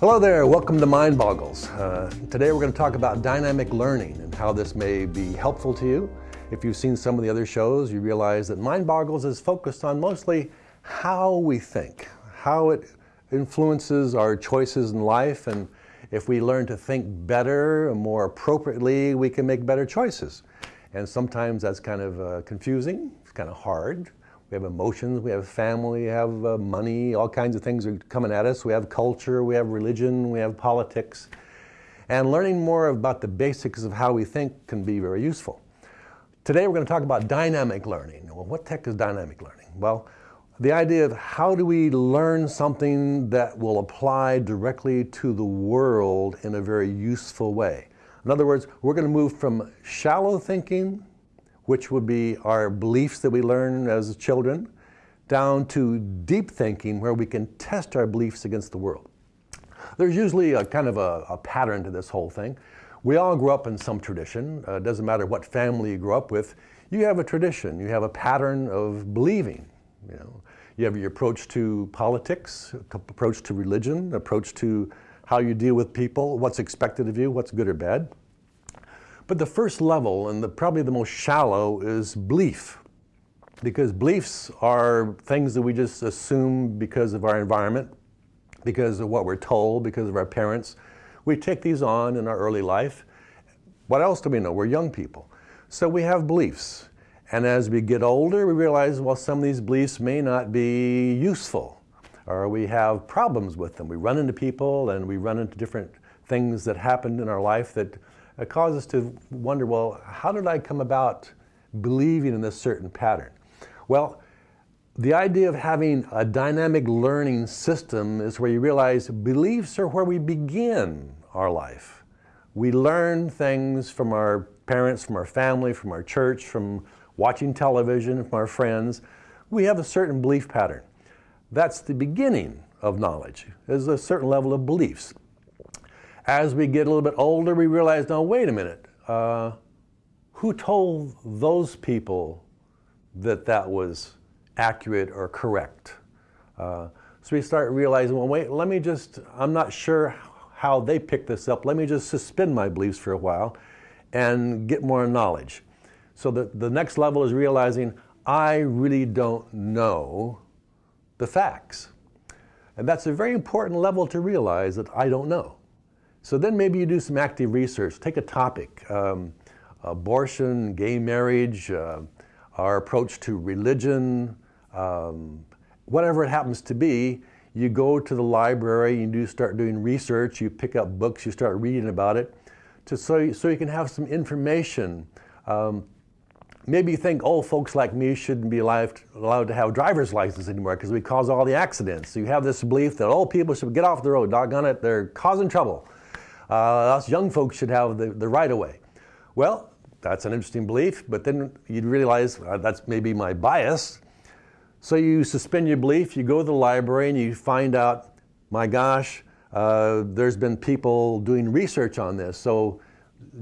Hello there, welcome to Mind Boggles. Uh, today we're going to talk about dynamic learning and how this may be helpful to you. If you've seen some of the other shows, you realize that Mind Boggles is focused on mostly how we think, how it influences our choices in life, and if we learn to think better, more appropriately, we can make better choices. And sometimes that's kind of uh, confusing, it's kind of hard. We have emotions, we have family, we have uh, money, all kinds of things are coming at us. We have culture, we have religion, we have politics. And learning more about the basics of how we think can be very useful. Today we're going to talk about dynamic learning. Well, what heck is dynamic learning? Well, the idea of how do we learn something that will apply directly to the world in a very useful way. In other words, we're going to move from shallow thinking, which would be our beliefs that we learn as children, down to deep thinking where we can test our beliefs against the world. There's usually a kind of a, a pattern to this whole thing. We all grew up in some tradition. Uh, it doesn't matter what family you grew up with. You have a tradition. You have a pattern of believing. You know, you have your approach to politics, approach to religion, approach to how you deal with people, what's expected of you, what's good or bad. But the first level, and the, probably the most shallow, is belief. Because beliefs are things that we just assume because of our environment, because of what we're told, because of our parents. We take these on in our early life. What else do we know? We're young people. So we have beliefs. And as we get older, we realize, well, some of these beliefs may not be useful, or we have problems with them. We run into people and we run into different things that happened in our life that uh, cause us to wonder, well, how did I come about believing in this certain pattern? Well, the idea of having a dynamic learning system is where you realize beliefs are where we begin our life. We learn things from our parents, from our family, from our church, from watching television from our friends, we have a certain belief pattern. That's the beginning of knowledge, is a certain level of beliefs. As we get a little bit older, we realize, now wait a minute, uh, who told those people that that was accurate or correct? Uh, so we start realizing, well, wait, let me just, I'm not sure how they picked this up. Let me just suspend my beliefs for a while and get more knowledge. So the, the next level is realizing I really don't know the facts. And that's a very important level to realize that I don't know. So then maybe you do some active research. Take a topic, um, abortion, gay marriage, uh, our approach to religion, um, whatever it happens to be, you go to the library, you do start doing research, you pick up books, you start reading about it, to, so, so you can have some information um, Maybe you think old folks like me shouldn't be allowed, allowed to have driver's license anymore because we cause all the accidents. So you have this belief that old people should get off the road, doggone it, they're causing trouble. Uh, us young folks should have the, the right of way. Well, that's an interesting belief, but then you'd realize uh, that's maybe my bias. So you suspend your belief, you go to the library and you find out, my gosh, uh, there's been people doing research on this. So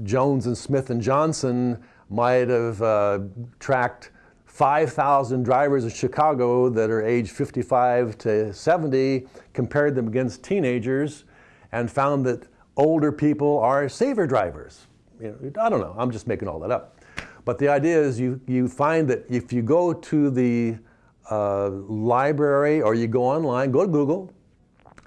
Jones and Smith and Johnson might have uh, tracked 5,000 drivers in Chicago that are age 55 to 70, compared them against teenagers, and found that older people are saver drivers. You know, I don't know, I'm just making all that up. But the idea is you, you find that if you go to the uh, library or you go online, go to Google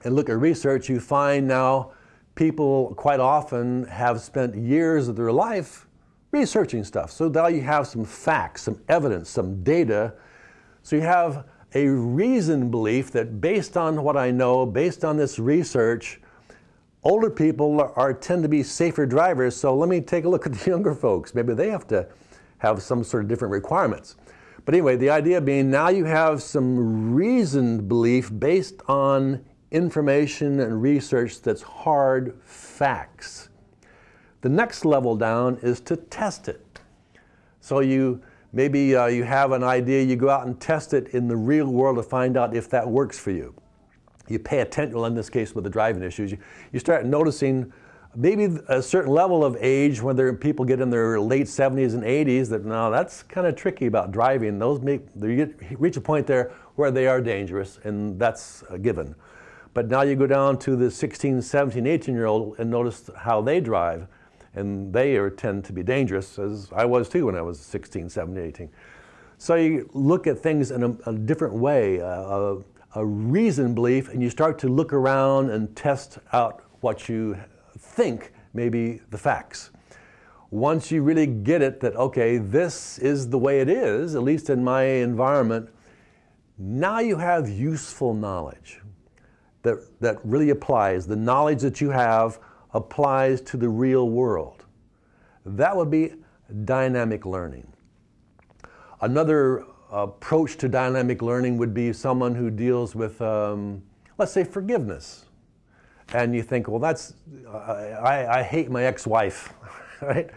and look at research, you find now people quite often have spent years of their life researching stuff. So now you have some facts, some evidence, some data. So you have a reasoned belief that based on what I know, based on this research, older people are, tend to be safer drivers. So let me take a look at the younger folks. Maybe they have to have some sort of different requirements. But anyway, the idea being now you have some reasoned belief based on information and research that's hard facts. The next level down is to test it. So you maybe uh, you have an idea, you go out and test it in the real world to find out if that works for you. You pay attention, well in this case with the driving issues, you, you start noticing maybe a certain level of age when people get in their late 70s and 80s that now that's kind of tricky about driving. Those make, you reach a point there where they are dangerous and that's a given. But now you go down to the 16, 17, 18 year old and notice how they drive. And they are, tend to be dangerous, as I was too when I was 16, 17, 18. So you look at things in a, a different way, a, a reasoned belief, and you start to look around and test out what you think may be the facts. Once you really get it that, okay, this is the way it is, at least in my environment, now you have useful knowledge that, that really applies. The knowledge that you have applies to the real world. That would be dynamic learning. Another approach to dynamic learning would be someone who deals with, um, let's say, forgiveness. And you think, well, that's, I, I hate my ex wife, right?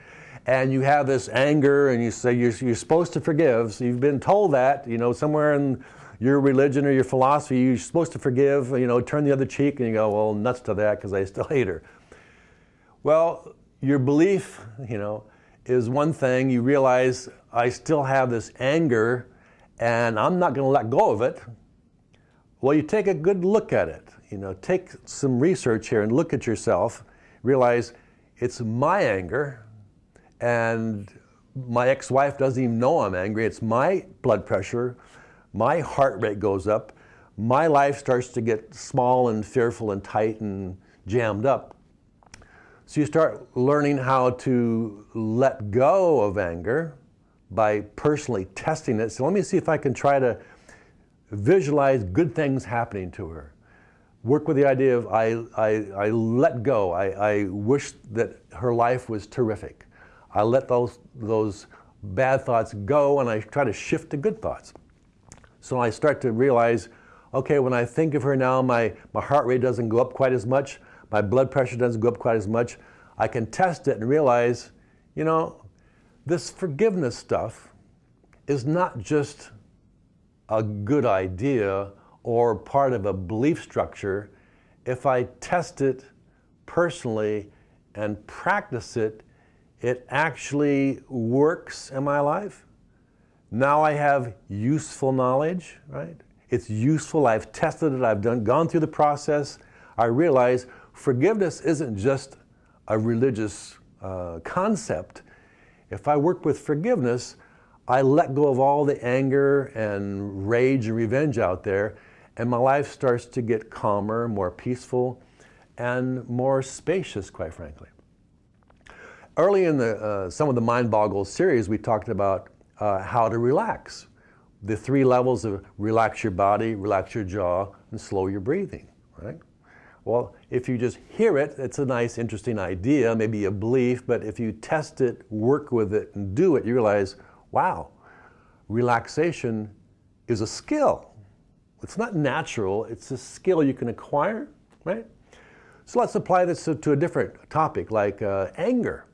And you have this anger, and you say you're, you're supposed to forgive. So you've been told that, you know, somewhere in your religion or your philosophy, you're supposed to forgive, you know, turn the other cheek, and you go, well, nuts to that because I still hate her. Well, your belief, you know, is one thing. You realize I still have this anger and I'm not going to let go of it. Well, you take a good look at it. You know, take some research here and look at yourself. Realize it's my anger, and my ex-wife doesn't even know I'm angry. It's my blood pressure, my heart rate goes up, my life starts to get small and fearful and tight and jammed up. So you start learning how to let go of anger by personally testing it. So let me see if I can try to visualize good things happening to her. Work with the idea of I, I, I let go. I, I wish that her life was terrific. I let those, those bad thoughts go and I try to shift to good thoughts. So I start to realize, okay, when I think of her now, my, my heart rate doesn't go up quite as much, my blood pressure doesn't go up quite as much. I can test it and realize, you know, this forgiveness stuff is not just a good idea or part of a belief structure. If I test it personally and practice it, it actually works in my life. Now I have useful knowledge, right? It's useful. I've tested it. I've done, gone through the process. I realize forgiveness isn't just a religious uh, concept. If I work with forgiveness, I let go of all the anger and rage and revenge out there, and my life starts to get calmer, more peaceful, and more spacious, quite frankly. Early in the, uh, some of the Mind Boggle series, we talked about uh, how to relax. The three levels of relax your body, relax your jaw, and slow your breathing, right? Well, if you just hear it, it's a nice, interesting idea, maybe a belief, but if you test it, work with it, and do it, you realize, wow, relaxation is a skill. It's not natural, it's a skill you can acquire, right? So let's apply this to, a different topic like uh, anger.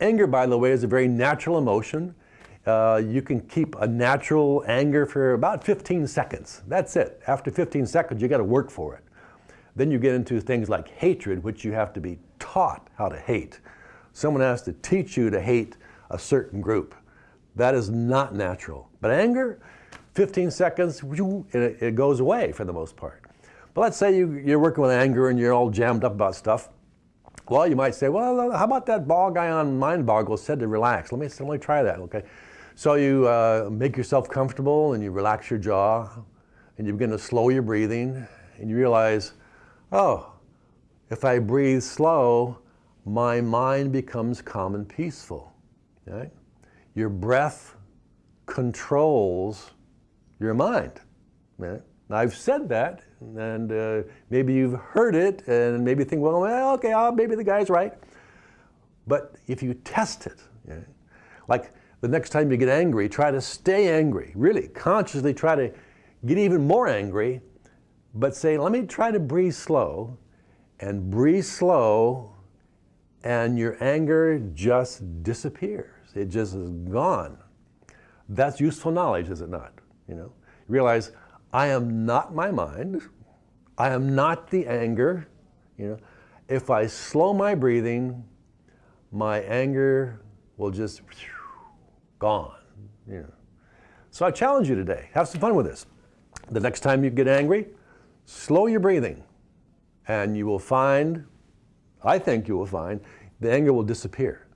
Anger, by the way, is a very natural emotion. Uh, you can keep a natural anger for about 15 seconds. That's it. After 15 seconds, you got to work for it. Then you get into things like hatred, which you have to be taught how to hate. Someone has to teach you to hate a certain group. That is not natural. But anger, 15 seconds, it goes away for the most part. But let's say you, you're working with anger and you're all jammed up about stuff. Well, you might say, well, how about that ball guy on Mind Boggle said to relax? Let me, let me try that, okay? So you uh, make yourself comfortable and you relax your jaw and you begin to slow your breathing and you realize, oh, if I breathe slow, my mind becomes calm and peaceful. Right? Your breath controls your mind. Right? I've said that, and uh, maybe you've heard it, and maybe think, well, well okay, uh, maybe the guy's right. But if you test it, right? like the next time you get angry, try to stay angry. Really, consciously try to get even more angry but say, let me try to breathe slow and breathe slow and your anger just disappears. It just is gone. That's useful knowledge, is it not? You know, realize I am not my mind. I am not the anger. You know, if I slow my breathing, my anger will just gone. You know. So I challenge you today. Have some fun with this. The next time you get angry, slow your breathing and you will find, I think you will find, the anger will disappear.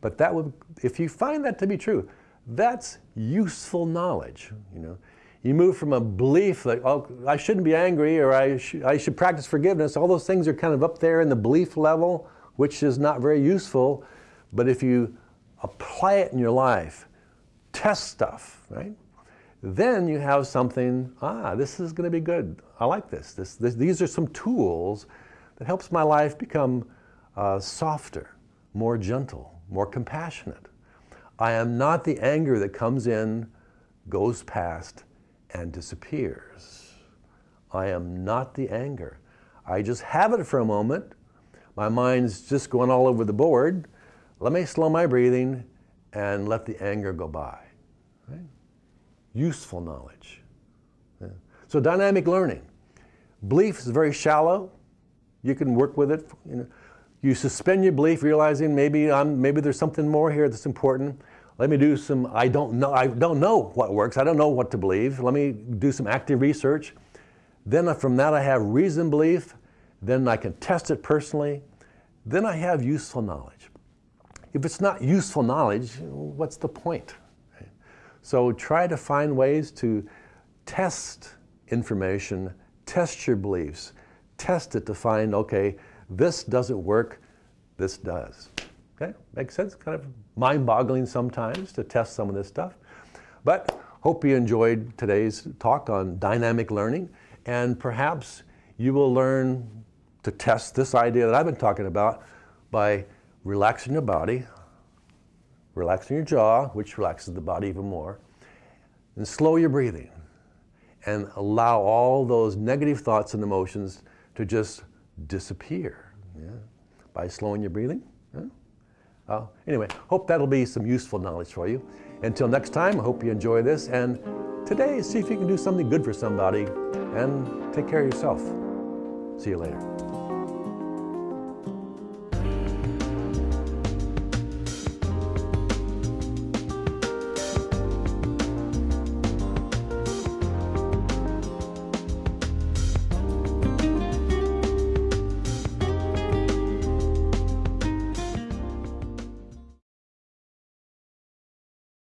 But that would, if you find that to be true, that's useful knowledge. You know, you move from a belief that oh, I shouldn't be angry or I, sh I should practice forgiveness. All those things are kind of up there in the belief level, which is not very useful. But if you apply it in your life, test stuff, right? Then you have something, ah, this is going to be good. I like this. This, this. These are some tools that helps my life become uh, softer, more gentle, more compassionate. I am not the anger that comes in, goes past, and disappears. I am not the anger. I just have it for a moment. My mind's just going all over the board. Let me slow my breathing and let the anger go by. Useful knowledge. Yeah. So dynamic learning. Belief is very shallow. You can work with it. You, know. you suspend your belief, realizing maybe I'm, maybe there's something more here that's important. Let me do some, I don't know, I don't know what works. I don't know what to believe. Let me do some active research. Then from that I have reason belief. Then I can test it personally. Then I have useful knowledge. If it's not useful knowledge, what's the point? So try to find ways to test information, test your beliefs, test it to find, okay, this doesn't work, this does. Okay, makes sense? Kind of mind-boggling sometimes to test some of this stuff. But hope you enjoyed today's talk on dynamic learning and perhaps you will learn to test this idea that I've been talking about by relaxing your body, relaxing your jaw, which relaxes the body even more, and slow your breathing and allow all those negative thoughts and emotions to just disappear yeah, by slowing your breathing. Yeah. Uh, anyway, hope that'll be some useful knowledge for you. Until next time, I hope you enjoy this. And today, see if you can do something good for somebody and take care of yourself. See you later.